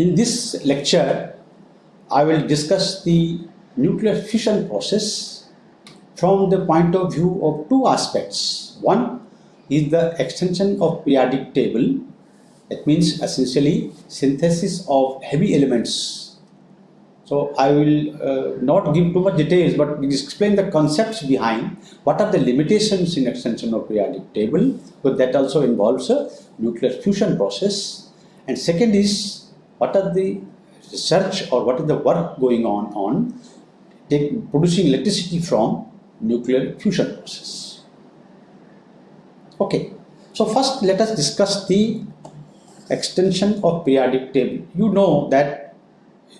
in this lecture, I will discuss the nuclear fission process from the point of view of two aspects. One is the extension of periodic table. That means essentially synthesis of heavy elements. So I will uh, not give too much details, but explain the concepts behind what are the limitations in extension of periodic table, but that also involves a nuclear fusion process. And second is what are the research or what is the work going on on take, producing electricity from nuclear fusion process. Okay, so first let us discuss the extension of periodic table. You know that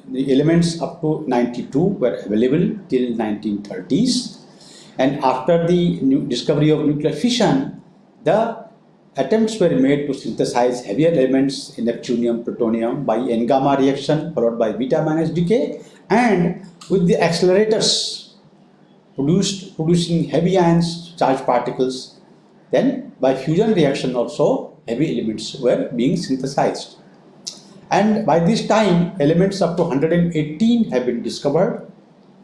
the elements up to 92 were available till 1930s and after the discovery of nuclear fission, the attempts were made to synthesize heavier elements in neptunium, plutonium by N-gamma reaction followed by beta-minus decay and with the accelerators produced producing heavy ions, charged particles. Then by fusion reaction also heavy elements were being synthesized. And by this time elements up to 118 have been discovered.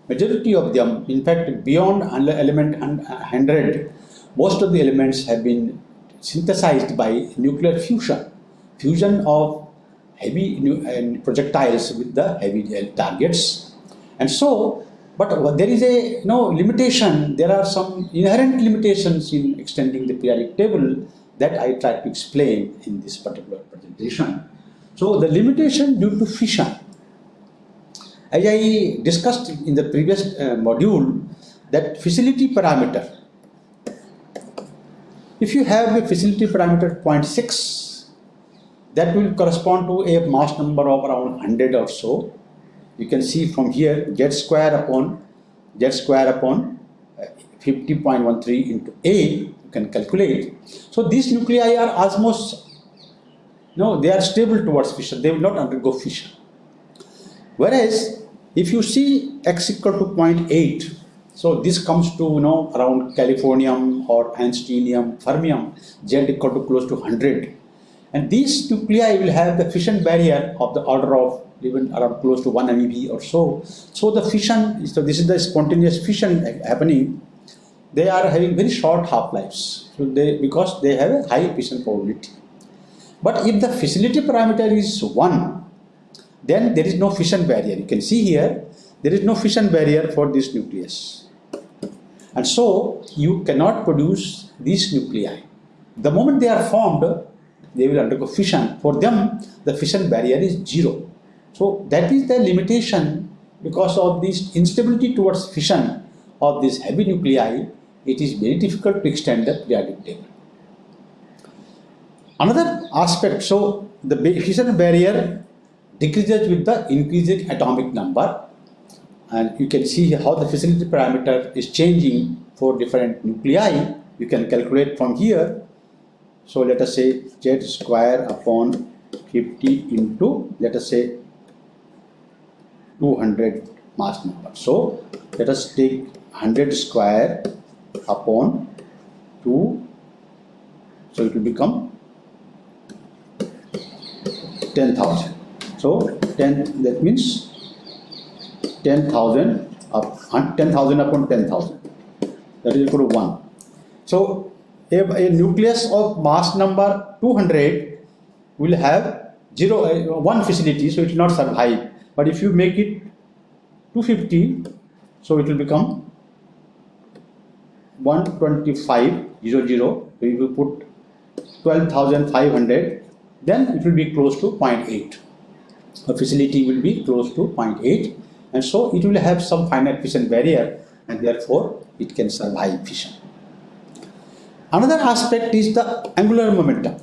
Majority of them, in fact beyond element 100, most of the elements have been synthesized by nuclear fusion, fusion of heavy projectiles with the heavy targets. And so, but there is a you know, limitation, there are some inherent limitations in extending the periodic table that I try to explain in this particular presentation. So the limitation due to fission, as I discussed in the previous uh, module, that fissility parameter if you have a fissility parameter 0.6, that will correspond to a mass number of around 100 or so. You can see from here z square upon z square upon uh, 50.13 into A, you can calculate. So these nuclei are almost, no, they are stable towards fission. They will not undergo fission. Whereas if you see x equal to 0.8, so this comes to you know around californium or einsteinium, fermium, Z equal to close to 100. And these nuclei will have the fission barrier of the order of even around close to 1 MeV or so. So the fission, so this is the spontaneous fission happening. They are having very short half-lives so they, because they have a high fission probability. But if the fissility parameter is 1, then there is no fission barrier. You can see here, there is no fission barrier for this nucleus. And so you cannot produce these nuclei. The moment they are formed, they will undergo fission. For them, the fission barrier is zero. So that is the limitation because of this instability towards fission of these heavy nuclei, it is very difficult to extend the periodic table. Another aspect, so the fission barrier decreases with the increasing atomic number and you can see how the fissility parameter is changing for different nuclei. You can calculate from here. So let us say z square upon 50 into let us say 200 mass number. So let us take 100 square upon 2. So it will become 10,000. So 10 that means 10,000 up 10,000 upon 10,000 that is equal to 1. So a, a, nucleus of mass number 200 will have zero uh, one fissility so it will not survive. But if you make it 250 so it will become 125 0 0 so if you put 12,500 then it will be close to 0.8 a fissility will be close to 0.8 and so it will have some finite fission barrier and therefore it can survive fission. Another aspect is the angular momentum.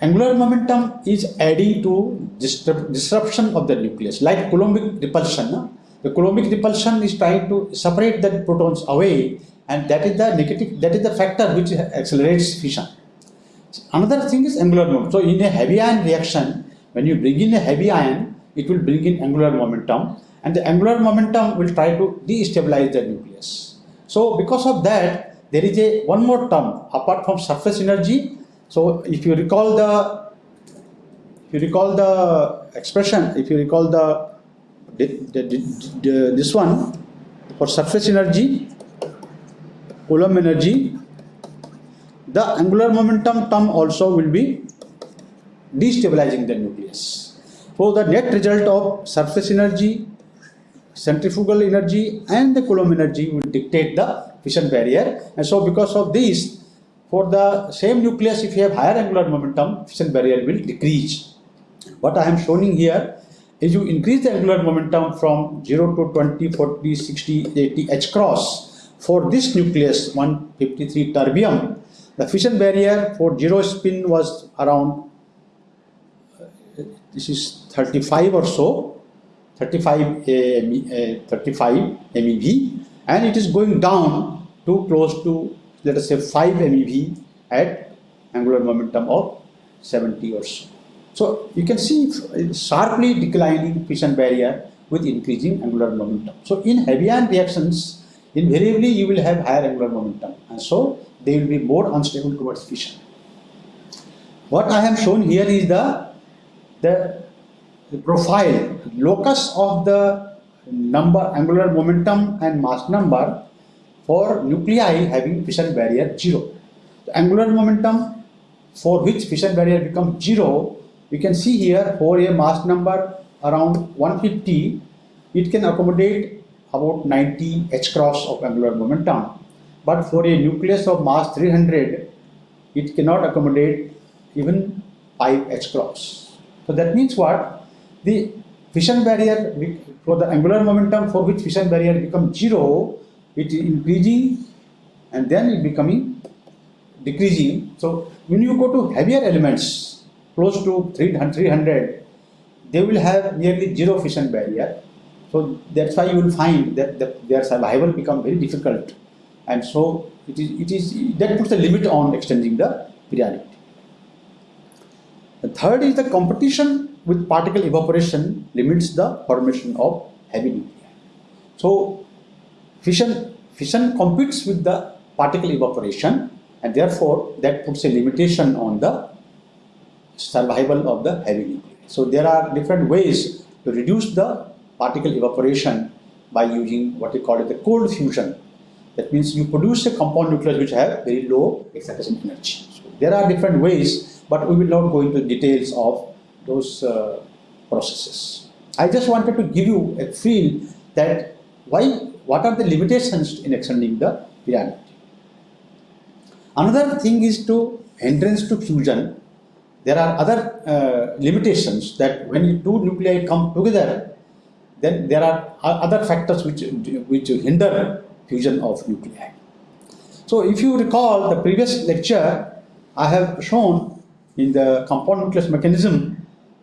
Angular momentum is adding to disruption of the nucleus like Coulombic repulsion. The Coulombic repulsion is trying to separate the protons away and that is the negative, that is the factor which accelerates fission. Another thing is angular momentum. So in a heavy ion reaction, when you bring in a heavy ion, it will bring in angular momentum and the angular momentum will try to destabilize the nucleus. So because of that, there is a one more term apart from surface energy. So if you recall the if you recall the expression, if you recall the, the, the, the this one for surface energy, Coulomb energy, the angular momentum term also will be destabilizing the nucleus. So the net result of surface energy, centrifugal energy and the Coulomb energy will dictate the fission barrier and so because of this for the same nucleus if you have higher angular momentum fission barrier will decrease. What I am showing here is you increase the angular momentum from 0 to 20, 40, 60, 80 H cross for this nucleus 153 terbium the fission barrier for zero spin was around uh, this is 35 or so 35 uh, 35 MeV and it is going down to close to let us say 5 MeV at angular momentum of 70 or so. So you can see sharply declining fission barrier with increasing angular momentum. So in heavy ion reactions, invariably you will have higher angular momentum and so they will be more unstable towards fission. What I have shown here is the, the profile, locus of the number, angular momentum and mass number for nuclei having fission barrier 0. The angular momentum for which fission barrier becomes 0, you can see here for a mass number around 150, it can accommodate about 90 h cross of angular momentum but for a nucleus of mass 300, it cannot accommodate even 5 H cross. So that means what? The fission barrier for the angular momentum for which fission barrier becomes zero, it is increasing and then it becoming decreasing. So when you go to heavier elements close to 300, they will have nearly zero fission barrier. So that's why you will find that the, their survival become very difficult and so it is, it is that puts a limit on extending the periodicity. The third is the competition with particle evaporation limits the formation of heavy nuclei. So fission, fission competes with the particle evaporation and therefore that puts a limitation on the survival of the heavy nuclei. So there are different ways to reduce the particle evaporation by using what we call it the cold fusion that means you produce a compound nucleus which have very low excitation energy. So there are different ways, but we will not go into details of those uh, processes. I just wanted to give you a feel that why, what are the limitations in extending the pyramid. Another thing is to hindrance to fusion. There are other uh, limitations that when two nuclei come together, then there are other factors which, which hinder fusion of nuclei. So if you recall the previous lecture, I have shown in the compound nucleus mechanism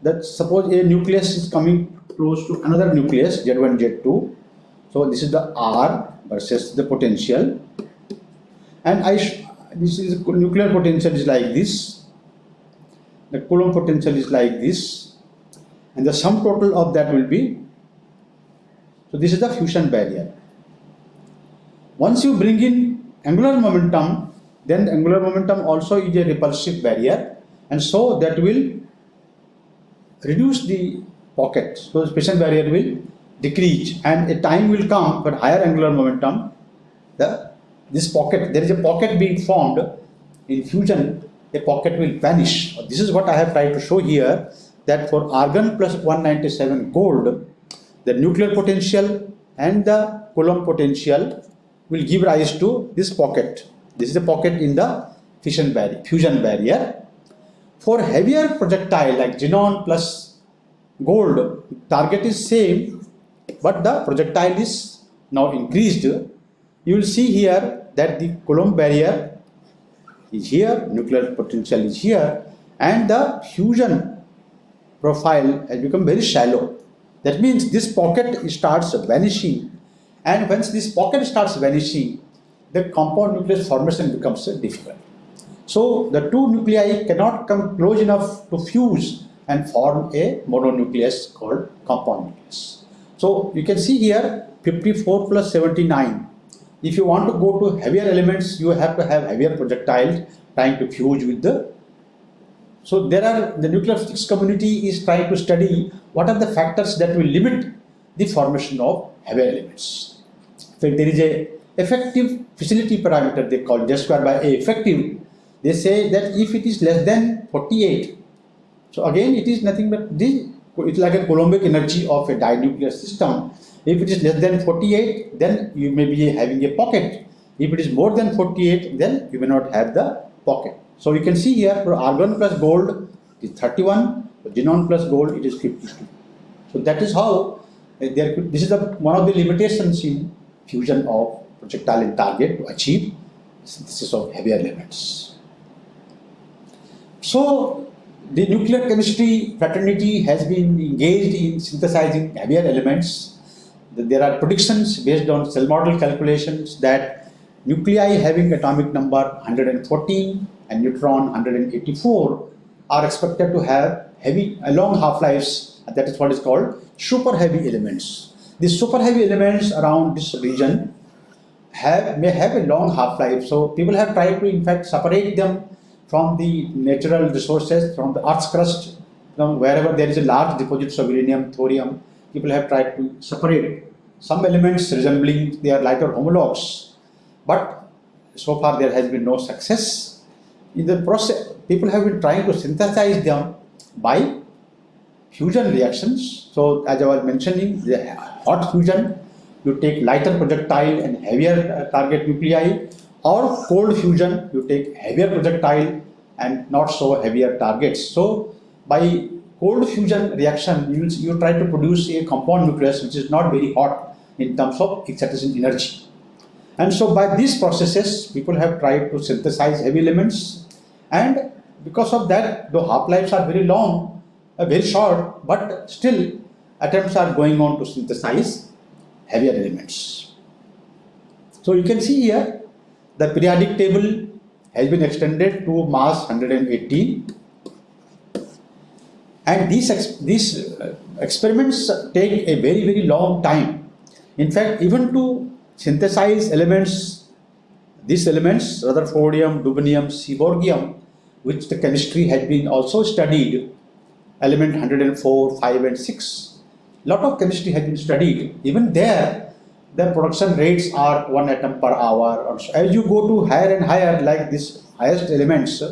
that suppose a nucleus is coming close to another nucleus Z1, Z2. So this is the R versus the potential. And I this is nuclear potential is like this. The Coulomb potential is like this. And the sum total of that will be, so this is the fusion barrier. Once you bring in angular momentum, then the angular momentum also is a repulsive barrier and so that will reduce the pocket. So the fission barrier will decrease and a time will come for higher angular momentum, the this pocket, there is a pocket being formed in fusion, a pocket will vanish. This is what I have tried to show here that for argon plus 197 gold, the nuclear potential and the Coulomb potential will give rise to this pocket. This is a pocket in the fission barrier, fusion barrier. For heavier projectile like xenon plus gold, target is same, but the projectile is now increased. You will see here that the Coulomb barrier is here, nuclear potential is here, and the fusion profile has become very shallow. That means this pocket starts vanishing and once this pocket starts vanishing, the compound nucleus formation becomes difficult. So the two nuclei cannot come close enough to fuse and form a mononucleus called compound nucleus. So you can see here 54 plus 79. If you want to go to heavier elements, you have to have heavier projectiles trying to fuse with the So there are the nuclear physics community is trying to study what are the factors that will limit the formation of heavier elements. So there is a effective fissility parameter they call Z square by A effective. They say that if it is less than 48, so again it is nothing but this it's like a Coulombic energy of a dinuclear system. If it is less than 48, then you may be having a pocket. If it is more than 48, then you may not have the pocket. So you can see here for argon plus gold is 31, for xenon plus gold it is 52. So that is how uh, there could, this is the, one of the limitations in fusion of projectile and target to achieve synthesis of heavier elements. So the nuclear chemistry fraternity has been engaged in synthesizing heavier elements. There are predictions based on shell model calculations that nuclei having atomic number 114 and neutron 184 are expected to have heavy, uh, long half-lives. Uh, that is what is called super heavy elements. These super heavy elements around this region have may have a long half-life. So people have tried to in fact separate them from the natural resources, from the Earth's crust, from wherever there is a large deposits of uranium, thorium, people have tried to separate some elements resembling their lighter homologs. But so far there has been no success. In the process, people have been trying to synthesize them by fusion reactions. So as I was mentioning, the hot fusion, you take lighter projectile and heavier uh, target nuclei or cold fusion, you take heavier projectile and not so heavier targets. So by cold fusion reaction, you, you try to produce a compound nucleus which is not very hot in terms of excitation energy. And so by these processes, people have tried to synthesize heavy elements and because of that, the half-lives are very long, uh, very short, but still attempts are going on to synthesize heavier elements. So you can see here the periodic table has been extended to mass 118 and these, ex these uh, experiments take a very very long time. In fact, even to synthesize elements, these elements, Rutherfordium, Dubnium, Seaborgium, which the chemistry had been also studied, element 104, 5 and 6, lot of chemistry has been studied. Even there, the production rates are one atom per hour or so. As you go to higher and higher, like this highest elements,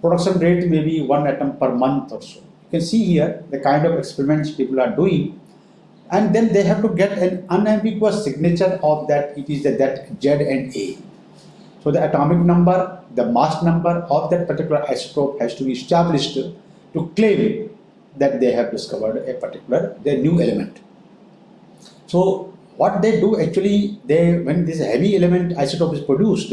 production rate may be one atom per month or so. You can see here the kind of experiments people are doing and then they have to get an unambiguous signature of that it is that Z and A. So the atomic number, the mass number of that particular isotope has to be established to claim that they have discovered a particular, the new element. So what they do actually, they when this heavy element isotope is produced,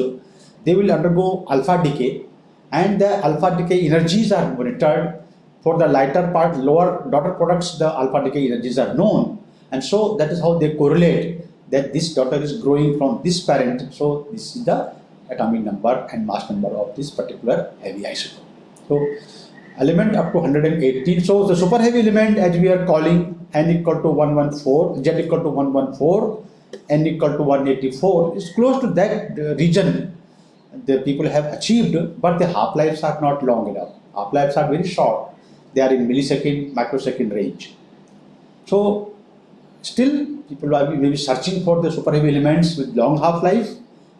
they will undergo alpha decay and the alpha decay energies are monitored. For the lighter part, lower daughter products, the alpha decay energies are known. And so that is how they correlate that this daughter is growing from this parent. So this is the atomic number and mass number of this particular heavy isotope. So element up to 118. So the super heavy element as we are calling n equal to 114, z equal to 114, n equal to 184 is close to that uh, region the people have achieved, but the half-lives are not long enough. Half-lives are very short. They are in millisecond, microsecond range. So still people are maybe searching for the super heavy elements with long half-life,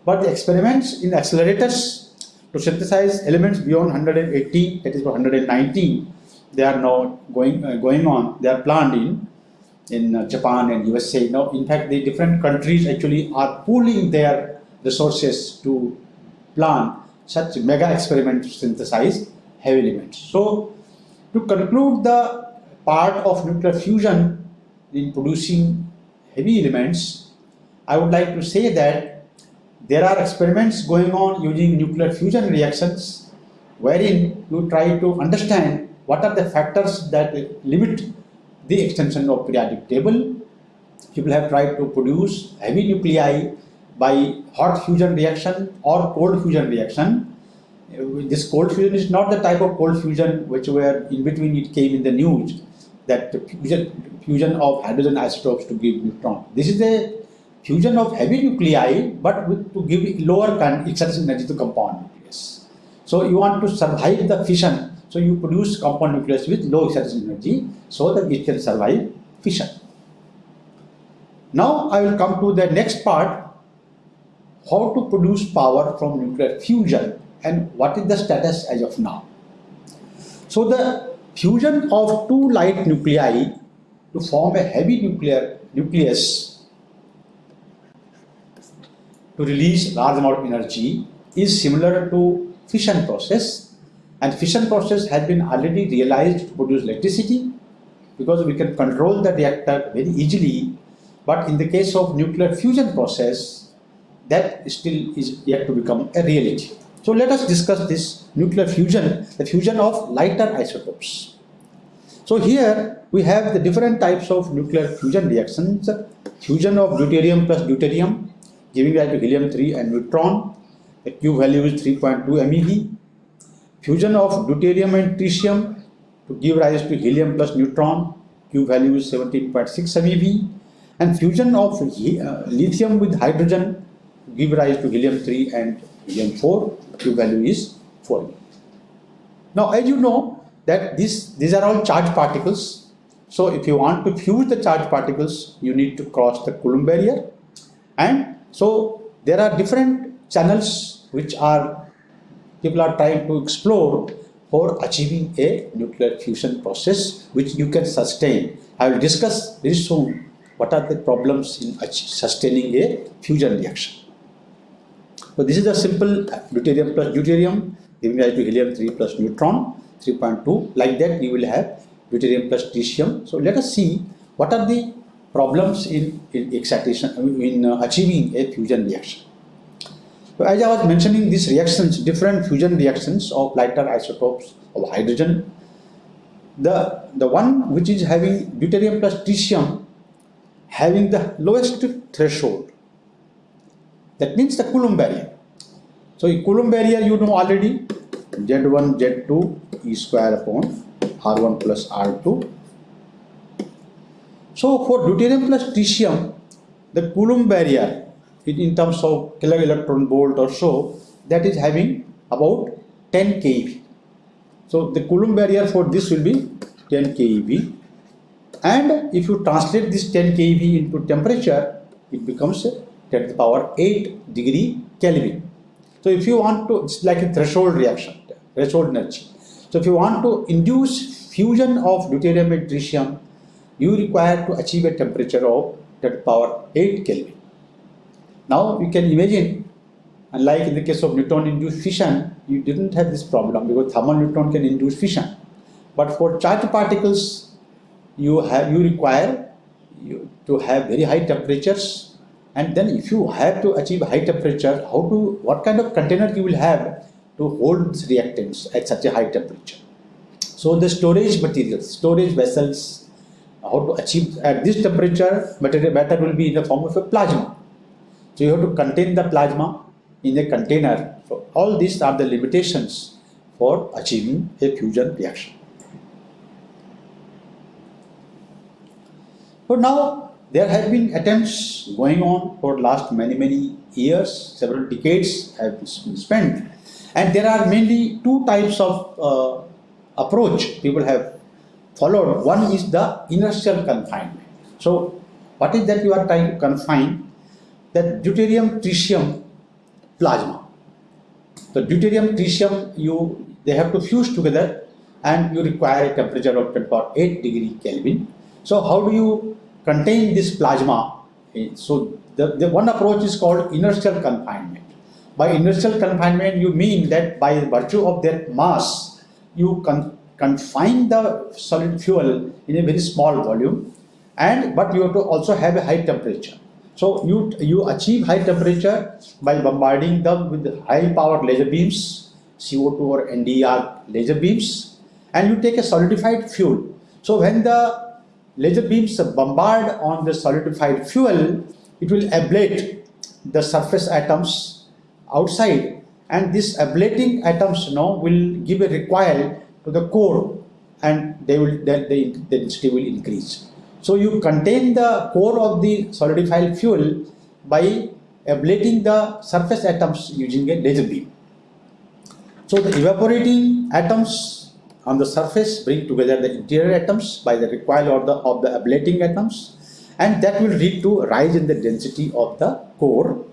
but the experiments in accelerators to synthesize elements beyond 180, that is 119, they are now going uh, going on. They are planned in in uh, Japan and USA. Now, in fact, the different countries actually are pooling their resources to plan such mega experiments to synthesize heavy elements. So, to conclude the part of nuclear fusion in producing heavy elements, I would like to say that there are experiments going on using nuclear fusion reactions wherein you try to understand what are the factors that limit the extension of periodic table? People have tried to produce heavy nuclei by hot fusion reaction or cold fusion reaction. This cold fusion is not the type of cold fusion which were in between it came in the news that fusion, fusion of hydrogen isotopes to give neutron. This is the fusion of heavy nuclei but with, to give lower excitation energy to compound nucleus. So you want to survive the fission So you produce compound nucleus with low excitation energy so that it can survive fission. Now I will come to the next part, how to produce power from nuclear fusion and what is the status as of now. So the fusion of two light nuclei to form a heavy nuclear nucleus to release large amount of energy is similar to fission process and fission process has been already realized to produce electricity because we can control the reactor very easily but in the case of nuclear fusion process that still is yet to become a reality. So let us discuss this nuclear fusion, the fusion of lighter isotopes. So here we have the different types of nuclear fusion reactions, fusion of deuterium plus deuterium giving rise to helium-3 and neutron, the Q value is 3.2 MeV, fusion of deuterium and tritium to give rise to helium plus neutron, Q value is 17.6 MeV, and fusion of uh, lithium with hydrogen give rise to helium-3 and helium-4, Q value is 4 Now, as you know that this, these are all charged particles. So, if you want to fuse the charged particles, you need to cross the Coulomb barrier. And so, there are different channels which are people are trying to explore for achieving a nuclear fusion process which you can sustain. I will discuss very soon what are the problems in sustaining a fusion reaction. So this is a simple deuterium plus deuterium giving rise to helium 3 plus neutron 3.2 like that you will have deuterium plus tritium. So let us see what are the problems in, in excitation in uh, achieving a fusion reaction. So as I was mentioning these reactions, different fusion reactions of lighter isotopes of hydrogen, the, the one which is having deuterium plus tritium having the lowest threshold that means the Coulomb barrier. So Coulomb barrier you know already Z1 Z2 E square upon R1 plus R2. So for deuterium plus tritium the Coulomb barrier in terms of kilo electron volt or so that is having about 10 keV. So the Coulomb barrier for this will be 10 keV and if you translate this 10 keV into temperature it becomes 10 to the power 8 degree Kelvin. So if you want to, it's like a threshold reaction, threshold energy. So if you want to induce fusion of deuterium and tritium, you require to achieve a temperature of 10 to the power 8 Kelvin. Now you can imagine, unlike in the case of neutron-induced fission, you didn't have this problem because thermal neutron can induce fission. But for charged particles, you have you require you, to have very high temperatures. And then if you have to achieve high temperature how to what kind of container you will have to hold reactants at such a high temperature? So the storage materials storage vessels how to achieve at this temperature material matter will be in the form of a plasma so you have to contain the plasma in a container so all these are the limitations for achieving a fusion reaction so now there have been attempts going on for the last many, many years, several decades have been spent. And there are mainly two types of uh, approach people have followed. One is the inertial confinement. So what is that you are trying to confine? That deuterium tritium plasma. The deuterium tritium you they have to fuse together and you require a temperature of 8 degree Kelvin. So how do you contain this plasma. Eh, so the, the one approach is called inertial confinement. By inertial confinement, you mean that by virtue of their mass, you con confine the solid fuel in a very small volume, and but you have to also have a high temperature. So you you achieve high temperature by bombarding them with high power laser beams, CO2 or NDR laser beams, and you take a solidified fuel. So when the laser beams bombard on the solidified fuel, it will ablate the surface atoms outside and these ablating atoms you know, will give a recoil to the core and they will then the density will increase. So you contain the core of the solidified fuel by ablating the surface atoms using a laser beam. So the evaporating atoms on the surface bring together the interior atoms by the recoil of the, of the ablating atoms and that will lead to rise in the density of the core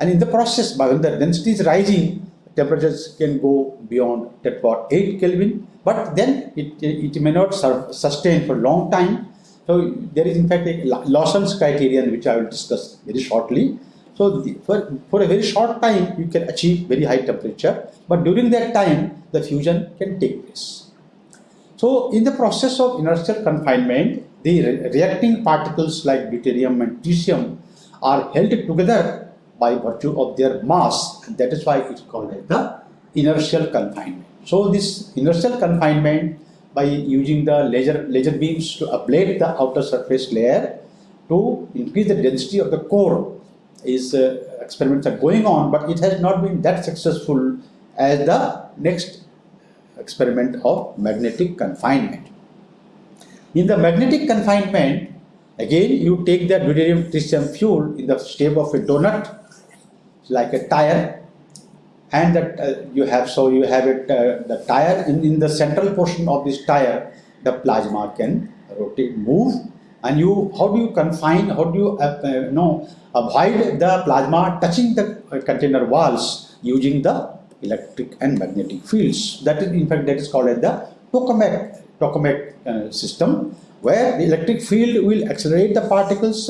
and in the process by when the density is rising temperatures can go beyond 10 power 8 Kelvin but then it, it may not sustain for long time so there is in fact a Lawson's criterion which I will discuss very shortly so the, for, for a very short time you can achieve very high temperature but during that time the fusion can take place. So in the process of inertial confinement the re reacting particles like deuterium and tritium are held together by virtue of their mass and that is why it's called as the inertial confinement. So this inertial confinement by using the laser, laser beams to ablate the outer surface layer to increase the density of the core is uh, experiments are going on but it has not been that successful as the next experiment of magnetic confinement. In the magnetic confinement again you take the deuterium tritium fuel in the shape of a donut like a tire and that uh, you have so you have it uh, the tire. In, in the central portion of this tire the plasma can rotate move. And you how do you confine how do you uh, uh know avoid the plasma touching the uh, container walls using the electric and magnetic fields? That is in fact that is called as the tokamak tokamak uh, system where the electric field will accelerate the particles.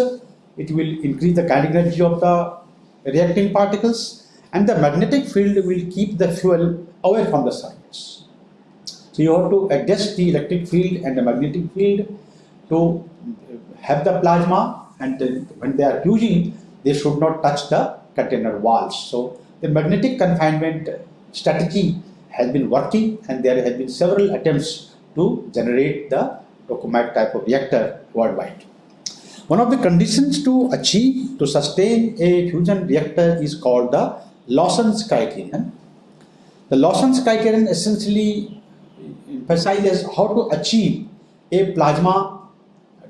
It will increase the kinetic energy of the reacting particles and the magnetic field will keep the fuel away from the surface. So you have to adjust the electric field and the magnetic field to have the plasma and then when they are fusing they should not touch the container walls. So the magnetic confinement strategy has been working and there have been several attempts to generate the tokamak type of reactor worldwide. One of the conditions to achieve, to sustain a fusion reactor is called the Lawson's criterion. The Lawson's criterion essentially emphasizes how to achieve a plasma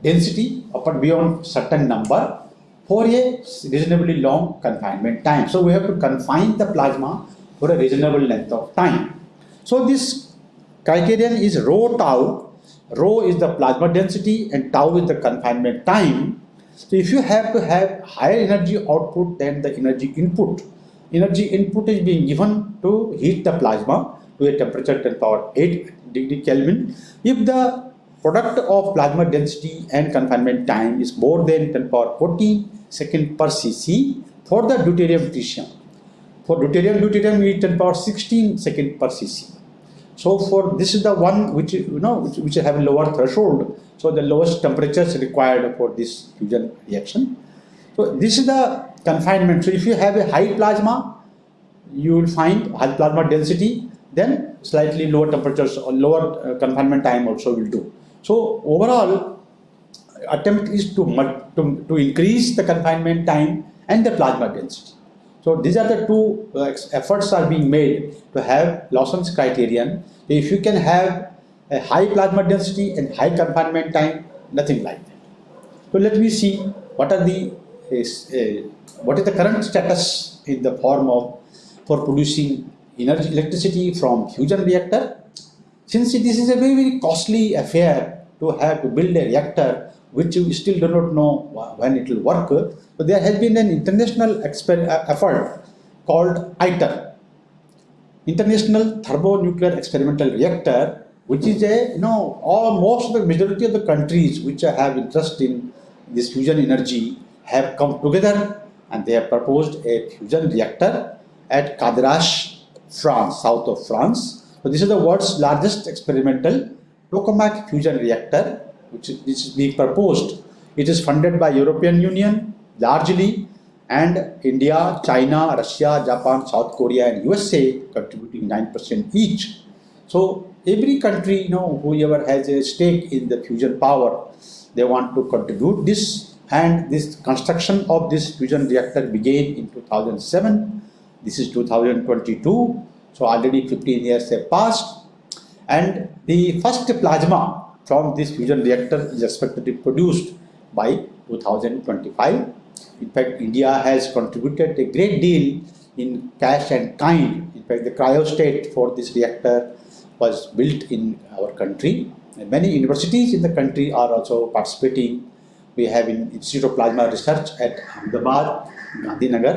density upper beyond certain number for a reasonably long confinement time. So we have to confine the plasma for a reasonable length of time. So this criterion is rho tau rho is the plasma density and tau is the confinement time. So if you have to have higher energy output than the energy input, energy input is being given to heat the plasma to a temperature 10 power 8 degree Kelvin. If the product of plasma density and confinement time is more than 10 power 14 second per cc for the deuterium tritium. For deuterium deuterium we 10 power 16 second per cc. So for this is the one which you know which, which have a lower threshold. So the lowest temperatures required for this fusion reaction. So this is the confinement. So if you have a high plasma, you will find high plasma density, then slightly lower temperatures or lower uh, confinement time also will do. So overall attempt is to, to, to increase the confinement time and the plasma density. So these are the two uh, efforts are being made to have Lawson's criterion. If you can have a high plasma density and high confinement time, nothing like that. So let me see what are the is, uh, what is the current status in the form of for producing energy electricity from fusion reactor. Since this is a very very costly affair to have to build a reactor which we still do not know when it will work, so there has been an international uh, effort called ITER, International Thermonuclear Experimental Reactor, which is a, you know, all, most of the majority of the countries which have interest in this fusion energy have come together and they have proposed a fusion reactor at Cadarache, France, south of France. So this is the world's largest experimental tokamak fusion reactor which is, which is being proposed. It is funded by European Union, largely and India, China, Russia, Japan, South Korea and USA contributing 9% each. So every country, you know, whoever has a stake in the fusion power, they want to contribute this and this construction of this fusion reactor began in 2007. This is 2022. So already 15 years have passed and the first plasma from this fusion reactor is expected to be produced by 2025. In fact, India has contributed a great deal in cash and kind. In fact, the cryostat for this reactor was built in our country. And many universities in the country are also participating. We have in Institute of Plasma Research at Ahmedabad, Gandhinagar.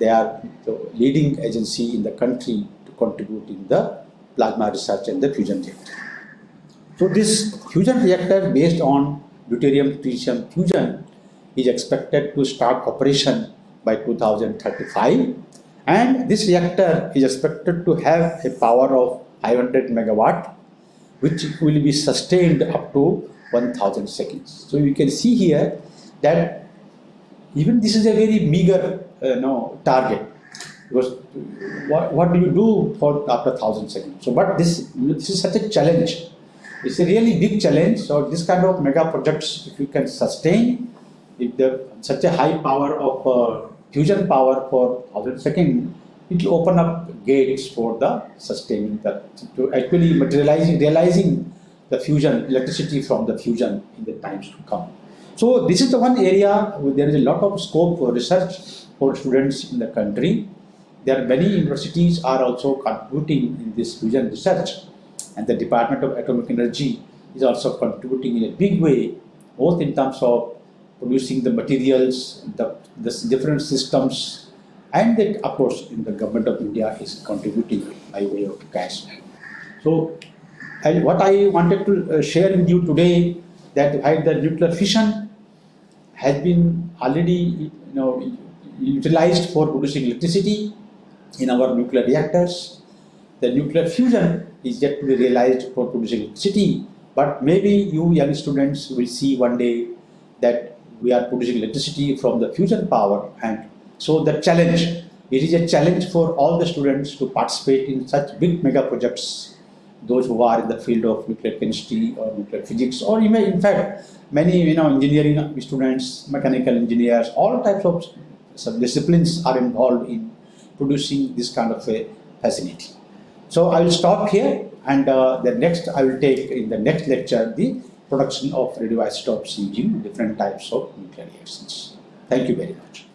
They are the leading agency in the country to contribute in the plasma research and the fusion reactor. So this fusion reactor based on deuterium tritium fusion is expected to start operation by 2035 and this reactor is expected to have a power of 500 megawatt which will be sustained up to 1000 seconds. So you can see here that even this is a very meager uh, no, target because what, what do you do for after 1000 seconds? So but this, this is such a challenge. It's a really big challenge. So this kind of mega projects, if you can sustain if the such a high power of uh, fusion power for 1000 seconds, it will open up gates for the sustaining the to actually materializing realizing the fusion electricity from the fusion in the times to come. So this is the one area where there is a lot of scope for research for students in the country. There are many universities are also contributing in this fusion research and the Department of Atomic Energy is also contributing in a big way both in terms of producing the materials, the, the different systems and that of course in the government of India is contributing by way of cash. So and what I wanted to uh, share with you today that while the nuclear fission has been already you know utilized for producing electricity in our nuclear reactors. The nuclear fusion is yet to be realized for producing electricity, but maybe you young students will see one day that we are producing electricity from the fusion power and so the challenge, it is a challenge for all the students to participate in such big mega projects those who are in the field of nuclear chemistry or nuclear physics or even in fact many you know engineering students mechanical engineers all types of some disciplines are involved in producing this kind of a facility. So I will stop here and uh, the next I will take in the next lecture the production of radioisotopes using different types of nuclear reactions. Thank you very much.